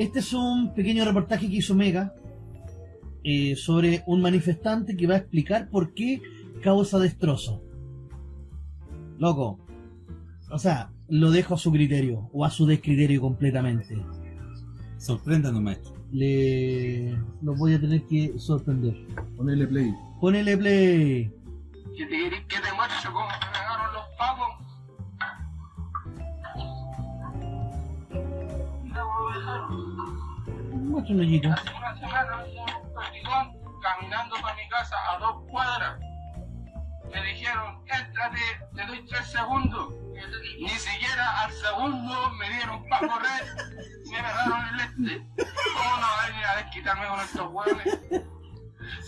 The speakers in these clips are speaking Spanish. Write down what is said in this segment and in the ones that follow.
Este es un pequeño reportaje que hizo Mega eh, sobre un manifestante que va a explicar por qué causa destrozo. Loco, o sea, lo dejo a su criterio o a su descriterio completamente. Sorpréndanos, maestro. Le lo voy a tener que sorprender. Ponele play. Ponele play. que te, Hace una semana un perdigón caminando para mi casa a dos cuadras. Me dijeron, éntrate, te doy tres segundos. Ni siquiera al segundo me dieron para correr me pegaron el este. ¿Cómo no va a venir a desquitarme con estos hueones?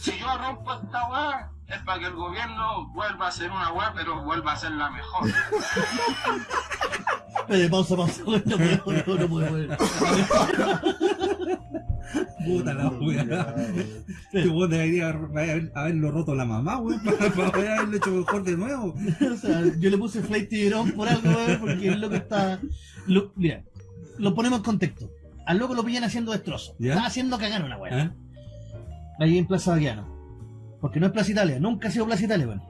Si yo rompo esta hueá, es para que el gobierno vuelva a ser una hueá, pero vuelva a ser la mejor. Pausa, pausa. No puedo, no, no puedo. Puta la wea. Este weón debería haber- haberlo roto la mamá, weón, para, para poder haberlo hecho mejor de nuevo. O sea, yo le puse Flight Tiburón por algo, weón, porque el loco está. Lo, mira, lo ponemos en contexto. Al loco lo pillan haciendo destrozo. ¿Ya? Está haciendo cagar una weá. ¿Eh? Ahí en Plaza Baquiano. Porque no es Plaza Italia, nunca ha sido Plaza Italia, weón.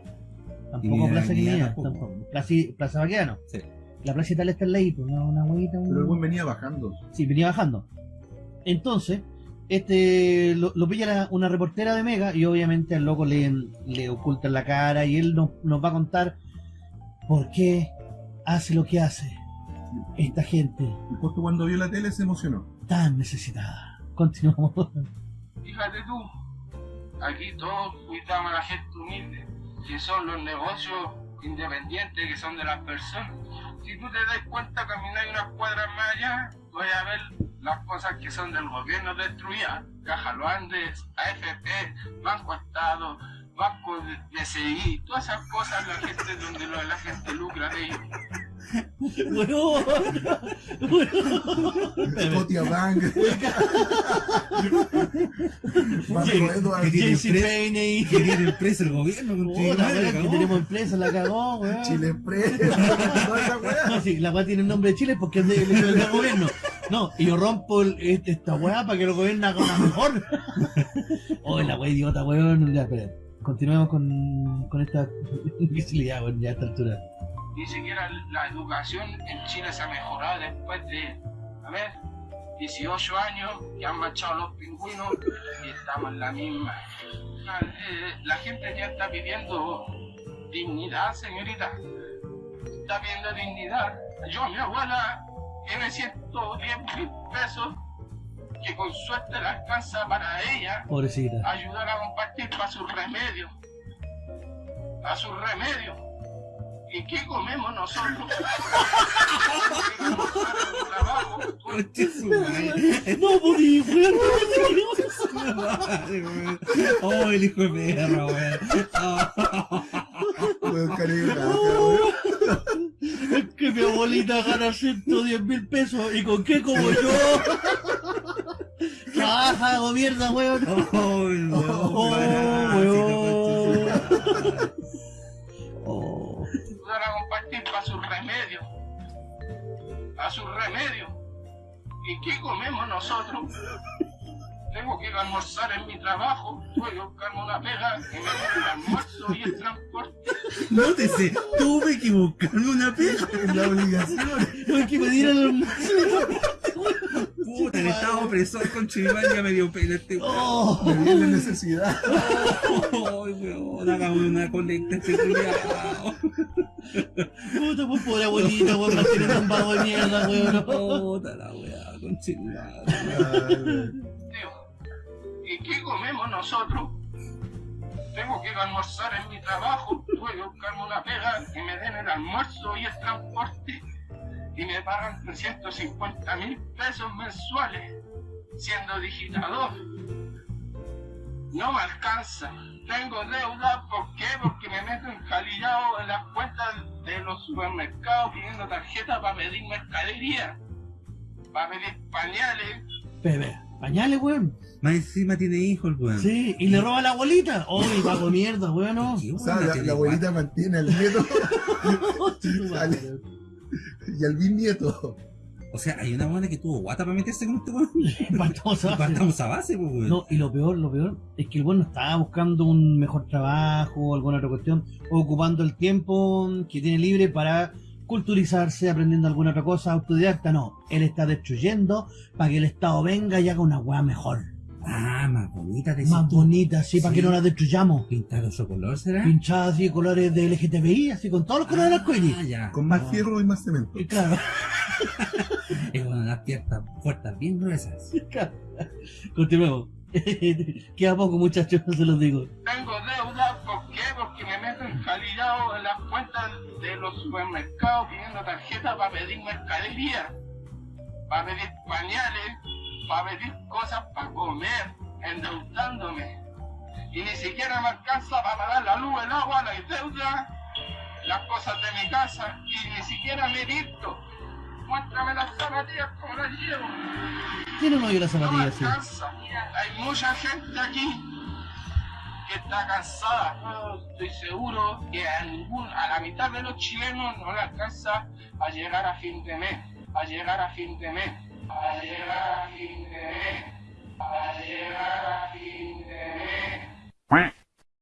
Tampoco ni- Plaza Guinea, tampoco. tampoco. Plaza, Plaza Baquiano. Sí. La Plaza Italia está en la pues, una, una huevita. un- Pero el buen venía bajando. Sí, venía bajando. Entonces, este lo, lo pilla la- una reportera de Mega y obviamente al loco le, le ocultan la cara y él nos, nos va a contar por qué hace lo que hace esta gente Y justo cuando vio la tele se emocionó. tan necesitada. Continuamos. Fíjate tú, aquí todos cuidamos a la gente humilde, que son los negocios independientes que son de las personas. Si tú te das cuenta, caminar unas cuadras más allá, voy a ver las cosas que son del gobierno destruidas. Caja Los Andes, AFP, Banco Estado, Banco de DCI, todas esas cosas la gente donde lo- la gente lucra de ellos. Weón. Scotia Bank. Banco Edward. que tiene JC pre- Payne Que tiene preso el gobierno, que tenemos empresa, la cagó, weón. Chile Express. Toda esa weá. No, sí, la weá tiene el nombre de Chile porque es de- del del gobierno. No, y yo rompo el- este- esta weá para que lo gobierna haga una mejor. Oh, la weá idiota, weón. Ya, espera. Continuemos con, con esta imbecilidad, weón, ya a esta altura. Ni siquiera la educación en Chile se ha mejorado después de, a ver, 18 años que han marchado los pingüinos y estamos en la misma. Ah, eh, La gente ya está pidiendo dignidad, señorita. Está pidiendo dignidad. Yo, mi abuela, tiene 110 mil pesos que con suerte le alcanza para ella Pobrecita. ayudar a compartir para sus remedios. Para sus remedios. ¿Y qué comemos nosotros? trabajo. No podí, weón. Oh, el hijo de perra, weón. Oh. Weón, cariño, weón. Es que mi abuelita gana 110 mil pesos. ¿Y con qué como yo? Trabaja, hago mierda, weón. Oh, weón, Oh, weón. Oh. compartir para sus remedios. Para sus remedios. ¿Y qué comemos nosotros? Tengo que ir a almorzar en mi trabajo, tuve que buscarme una pega y me den el almuerzo y el transporte. Nótese, tuve que buscarme una pega. Es la obligación. Tengo que pedir el almuerzo. Puta, el estado opresor con Chiván ya me dio pena este weón. Oh. Me viene necesidad. Ay, weón, hagamos una colecta este culiao. Puta, pues pobre abuelita, weón, más tiene un vago de mierda, weón. Puta la weá, con Chiván. Digo, ¿y qué comemos nosotros? Tengo que almorzar en mi trabajo, tuve que buscarme una pega y me den el almuerzo y el transporte y me pagan 350 mil pesos mensuales siendo digitador. No me alcanza. Tengo deuda, ¿por qué? Porque me meto encalillado en las cuentas de los supermercados pidiendo tarjeta para pedir mercadería, para pedir pañales, Bebé, pañales, weón. Más encima tiene hijos el weón. Sí, y le roba a la abuelita. Oh, el vago mierda, weón. no. Sí, O weón, sea, la, abuelita mantiene al nieto madre. y al bisnieto. O sea, hay una buena que tuvo guata para meterse con este weón. Partamos a base. Partamos a base, pues, weón. No, y lo peor, lo peor es que el bueno estaba buscando un mejor trabajo o alguna otra cuestión, o ocupando el tiempo que tiene libre para culturizarse, aprendiendo alguna otra cosa, autodidacta, no. Él está destruyendo para que el Estado venga y haga una weá mejor, Ah, más bonita, decís más bonita, así, para Sí. que no la destruyamos. Pintado su color, ¿será? Pinchada así, colores de LGTBI, así, con todos los colores del arcoíris. Ah, ya. Con más fierro y más cemento. Y Claro, Es una de las puertas, puertas bien gruesas. continuemos. Queda poco, muchachos, se los digo. Tengo deuda, ¿por qué? Porque me meto encalillado en las cuentas de los supermercados pidiendo tarjeta para pedir mercadería, para pedir pañales, para pedir cosas para comer, endeudándome. Y ni siquiera me alcanza para pagar la luz, el agua, la deuda, las cosas de mi casa, y ni siquiera me he visto. Muéstrame las zapatillas como las llevo. La No me zapatilla, sí. alcanza. Hay mucha gente aquí que está cansada. Estoy seguro que a, ningún, a la mitad de los chilenos no le alcanza a llegar a fin de mes. A llegar a fin de mes. Quack.